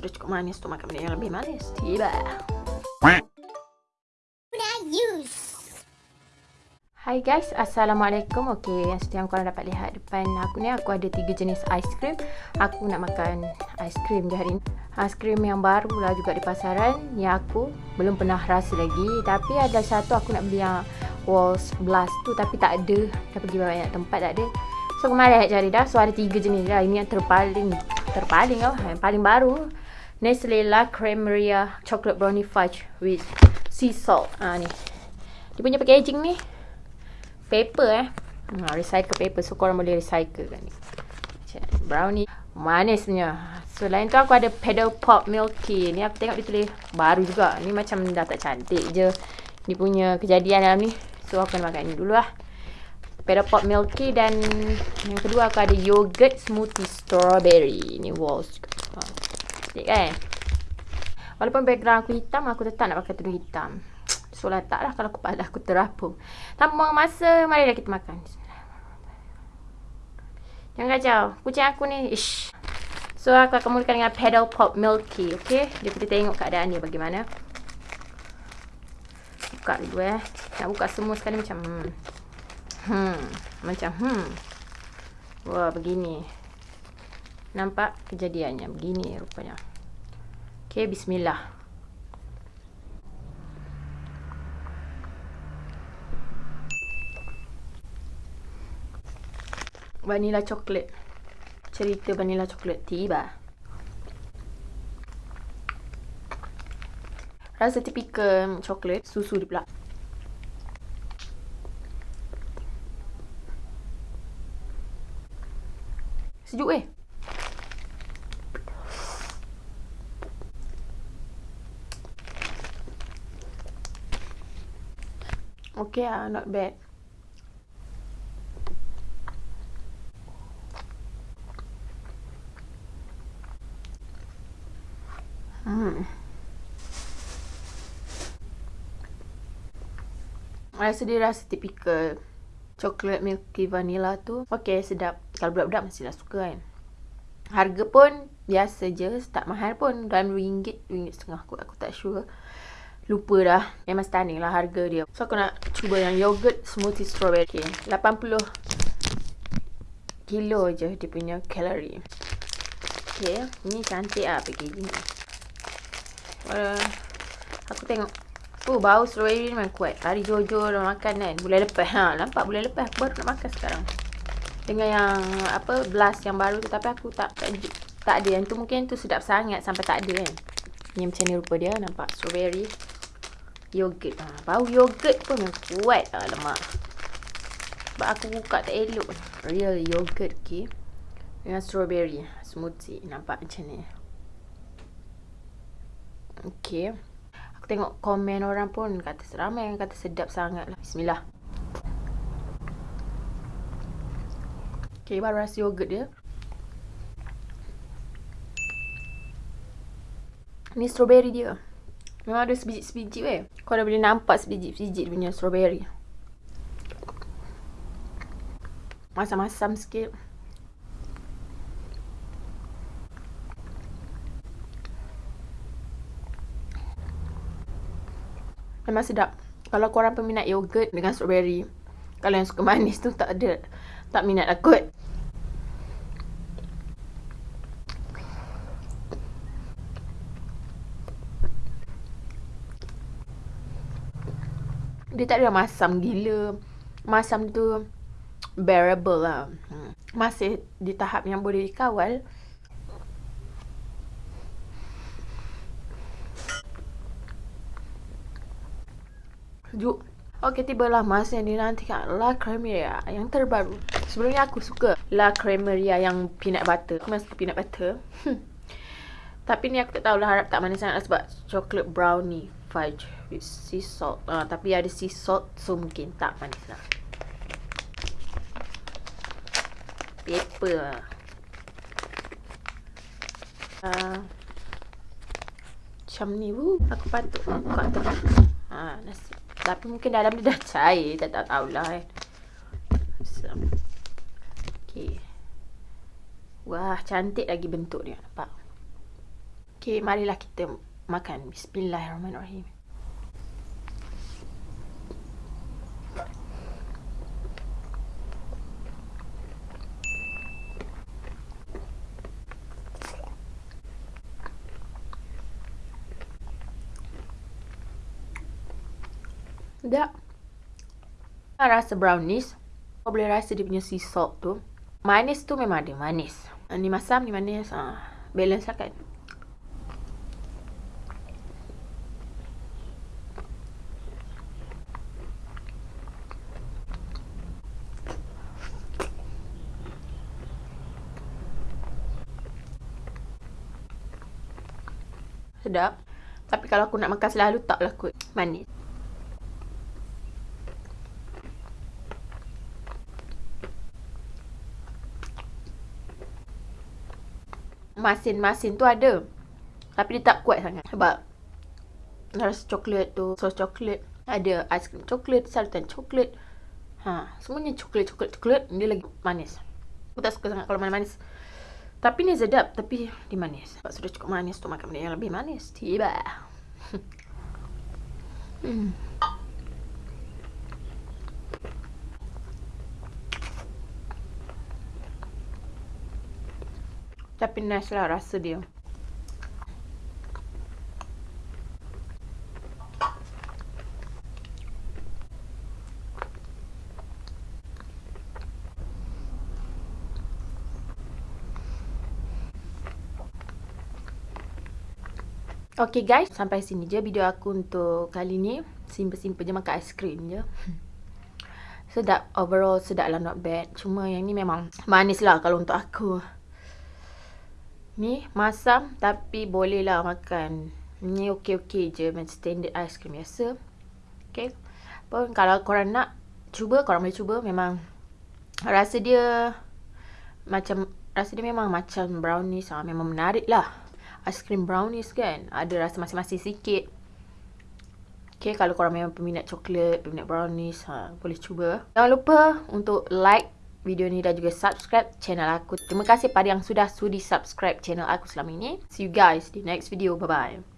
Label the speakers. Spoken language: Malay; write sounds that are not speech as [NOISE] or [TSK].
Speaker 1: sudah cukup manis untuk makan yang lebih manis. Tiba. Hai guys, Assalamualaikum. Okay, yang yang korang dapat lihat depan aku ni Aku ada tiga jenis aiskrim Aku nak makan aiskrim je hari ni. Aiskrim yang baru lah juga di pasaran Yang aku belum pernah rasa lagi. Tapi ada satu aku nak beli yang Walls Blast tu Tapi tak ada. Dah pergi banyak tempat tak ada. So kemarin nak cari dah. So ada tiga jenis lah. Ini yang terpaling Terpaling lah. Yang paling baru Nestle La Cremeria Chocolate Brownie Fudge With Sea Salt ha, ni. Dia punya packaging ni paper eh. Ha, recycle paper. So korang boleh recycle kan ni. Brownie. Manisnya. So lain tu aku ada pedal pop milky. Ni aku tengok dia tulis baru juga. Ni macam dah tak cantik je. Ni punya kejadian dalam ni. So aku nak makan ni dulu lah. Pedal pop milky dan yang kedua aku ada yogurt smoothie strawberry. Ni walls juga. Ha. Cantik kan? Walaupun background aku hitam, aku tetap nak pakai tudung hitam. [TSK] So letak lah kalau kepala aku terapung. Tanpa buang masa, marilah kita makan. Jangan kacau. Kucing aku ni, ish. So aku akan mulakan dengan pedal pop milky, okay? Dia kita tengok keadaan dia bagaimana. Buka dulu eh. Nak buka semua sekali macam hmm. Hmm, macam hmm. Wah, begini. Nampak kejadiannya begini rupanya. Okay, bismillah. vanilla coklat cerita vanilla coklat tiba rasa tipikal coklat susu dia pula sejuk eh Okay ah, not bad. Hmm. Rasa dia rasa tipikal coklat milky vanilla tu. Okay, sedap. Kalau budak-budak mestilah suka kan. Harga pun biasa je. Tak mahal pun. Dalam RM2, RM2.5 aku. Aku tak sure. Lupa dah. Memang stunning lah harga dia. So, aku nak cuba yang yogurt smoothie strawberry. Okay. 80 kilo je dia punya kalori. Okay. Ni cantik lah packaging ni. Uh, aku tengok Oh bau strawberry ni memang kuat Hari Jojo dah makan kan Bulan lepas ha, Nampak bulan lepas Aku baru nak makan sekarang Dengan yang Apa Blast yang baru tu Tapi aku tak Tak, tak ada Yang tu mungkin tu sedap sangat Sampai tak ada kan Ni macam ni rupa dia Nampak strawberry Yogurt ha, Bau yogurt pun kuat ha, Lemak Sebab aku buka tak elok Real yogurt okay Dengan strawberry Smoothie Nampak macam ni Okay. Aku tengok komen orang pun kata seramai kata sedap sangat lah. Bismillah. Okay, baru rasa yogurt dia. Ni strawberry dia. Memang ada sebiji-sebiji weh. Kau dah boleh nampak sebiji-sebiji punya strawberry. Masam-masam sikit. Memang sedap. Kalau korang peminat yogurt dengan strawberry. Kalau yang suka manis tu tak ada. Tak minat lah kot. Dia tak ada masam gila. Masam tu bearable lah. Hmm. Masih di tahap yang boleh dikawal. Sejuk. Okey, tibalah masa yang dinantikan La Cremeria yang terbaru. Sebelumnya aku suka La Cremeria yang peanut butter. Aku memang suka peanut butter. [LAUGHS] tapi ni aku tak tahu lah harap tak manis sangat lah sebab chocolate brownie fudge with sea salt. Uh, tapi ada sea salt so mungkin tak manis lah. Paper. Uh, macam ni. Woo. Aku patut buka tu. Ha, nasi. Tapi mungkin dalam dia dah cair. Tak tahu tahulah eh. Okay. Wah, cantik lagi bentuk dia. Nampak? Okay, marilah kita makan. Bismillahirrahmanirrahim. Sedap. Rasa brownies. Kau boleh rasa dia punya sea salt tu. Manis tu memang ada manis. Ni masam, ni manis. Ha, balance lah kan. Sedap. Tapi kalau aku nak makan selalu, taklah kot manis. masin-masin tu ada. Tapi dia tak kuat sangat. Sebab rasa coklat tu, sos coklat. Ada aiskrim coklat, sartan coklat. Ha, semuanya coklat, coklat, coklat. Dia lagi manis. Aku tak suka sangat kalau manis. Tapi ni sedap. Tapi dia manis. Sebab sudah cukup manis tu makan benda yang lebih manis. Tiba. [LAUGHS] hmm. Tapi nice lah rasa dia. Okay guys, sampai sini je video aku untuk kali ni. Simple-simple je makan aiskrim je. Sedap, overall sedap lah not bad. Cuma yang ni memang manis lah kalau untuk aku. Ni masam tapi boleh lah makan. Ni okey-okey je macam standard cream biasa. Okay. Pun kalau korang nak cuba, korang boleh cuba. Memang rasa dia macam, rasa dia memang macam brownies. Ha. Memang menarik lah. Ice cream brownies kan. Ada rasa masing-masing sikit. Okay, kalau korang memang peminat coklat, peminat brownies, ha, boleh cuba. Jangan lupa untuk like video ni dan juga subscribe channel aku. Terima kasih pada yang sudah sudi subscribe channel aku selama ini. See you guys di next video. Bye-bye.